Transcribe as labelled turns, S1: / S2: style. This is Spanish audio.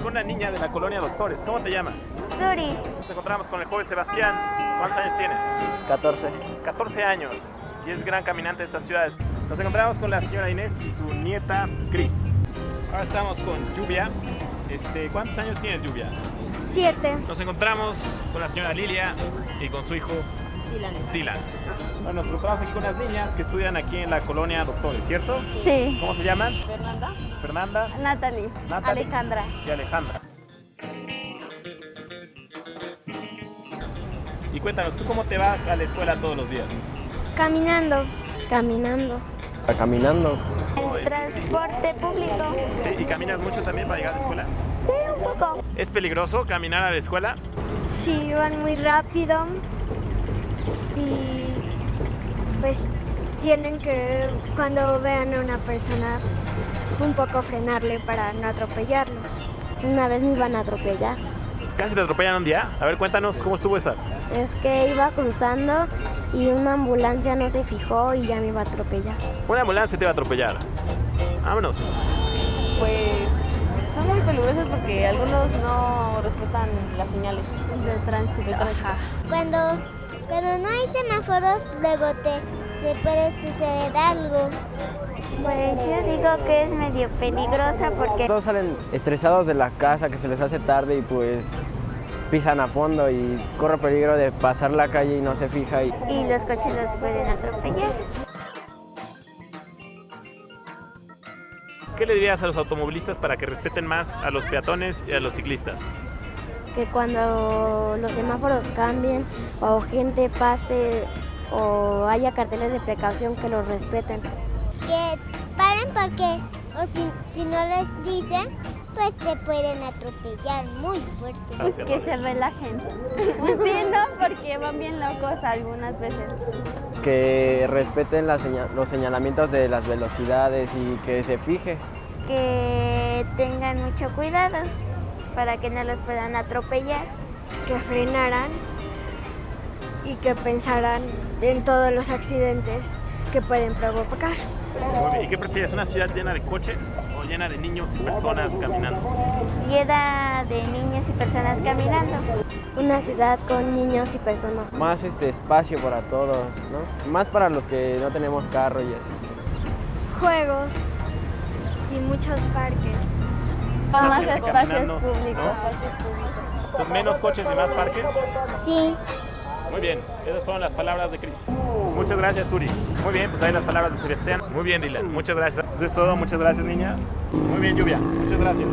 S1: niña de la colonia Doctores. ¿Cómo te llamas?
S2: Suri,
S1: Nos encontramos con el joven Sebastián. ¿Cuántos años tienes?
S3: 14.
S1: 14 años y es gran caminante de estas ciudades. Nos encontramos con la señora Inés y su nieta Cris. Ahora estamos con Lluvia. Este, ¿Cuántos años tienes, Lluvia?
S2: siete.
S1: Nos encontramos con la señora Lilia y con su hijo
S4: Dylan.
S1: Dylan. Bueno, nos encontramos aquí con unas niñas que estudian aquí en la colonia Doctores, ¿cierto?
S4: Sí.
S1: ¿Cómo se llaman?
S4: Fernanda.
S1: Fernanda
S4: Natalie.
S1: Natalie.
S4: Alejandra.
S1: y Alejandra. Y cuéntanos, ¿tú cómo te vas a la escuela todos los días?
S2: Caminando. Caminando.
S3: Caminando.
S2: En transporte público.
S1: Sí, ¿y caminas mucho también para llegar a la escuela?
S2: Sí, un poco.
S1: ¿Es peligroso caminar a la escuela?
S2: Sí, van muy rápido y pues tienen que cuando vean a una persona un poco frenarle para no atropellarlos. Una vez me iban a atropellar.
S1: ¿Casi te atropellan un día? A ver, cuéntanos cómo estuvo esa.
S2: Es que iba cruzando y una ambulancia no se fijó y ya me iba a atropellar.
S1: Una ambulancia te va a atropellar. Vámonos.
S4: Pues son muy peligrosos porque algunos no respetan las señales de tránsito. De tránsito.
S5: Cuando, cuando no hay semáforos, luego te, te puede suceder algo.
S2: Pues yo digo que es medio peligrosa porque
S3: Todos salen estresados de la casa, que se les hace tarde y pues pisan a fondo y corre peligro de pasar la calle y no se fija. Y
S2: y los coches los pueden atropellar.
S1: ¿Qué le dirías a los automovilistas para que respeten más a los peatones y a los ciclistas?
S2: Que cuando los semáforos cambien o gente pase o haya carteles de precaución que los respeten.
S5: Que paren porque o si, si no les dicen, pues te pueden atropellar muy fuerte.
S4: Pues que se relajen. sí, no, porque van bien locos algunas veces.
S3: que respeten las los señalamientos de las velocidades y que se fije.
S2: Que tengan mucho cuidado para que no los puedan atropellar. Que frenaran y que pensaran en todos los accidentes que pueden provocar.
S1: ¿Y qué prefieres? ¿Una ciudad llena de coches o llena de niños y personas caminando?
S2: Llena de niños y personas caminando. Una ciudad con niños y personas.
S3: Más este espacio para todos, ¿no? Más para los que no tenemos carro y así.
S2: Juegos y muchos parques.
S4: Más
S1: gente
S4: espacios públicos.
S1: ¿no? ¿Con menos coches y más parques?
S5: Sí.
S1: Muy bien, esas fueron las palabras de Cris. Muchas gracias, Uri. Muy bien, pues ahí las palabras de Sebastián. Muy bien, Dylan. Muchas gracias. Eso es todo. Muchas gracias, niñas. Muy bien, Lluvia. Muchas gracias.